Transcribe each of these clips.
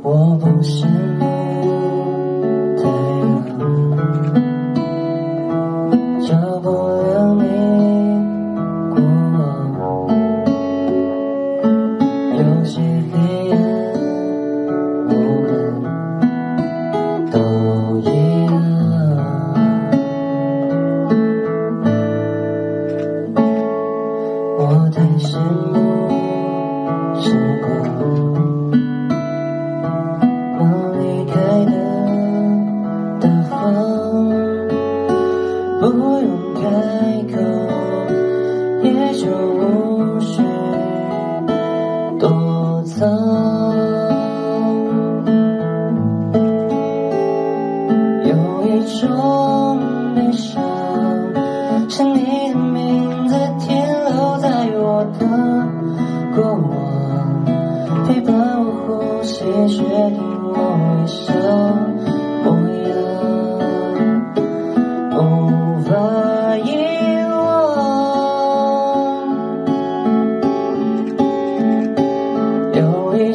我不是太阳，照不亮你过往。有些黑暗，我们都一样。我太羡慕时光。不用开口，也就无需躲藏。有一种悲伤，是你的名字停留在我的过往，陪伴我呼吸，决定我微笑。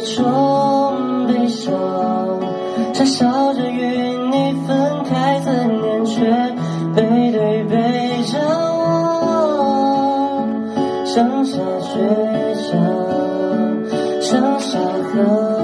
种悲伤，傻笑着与你分开，思念却背对背张望，剩下倔强，剩下合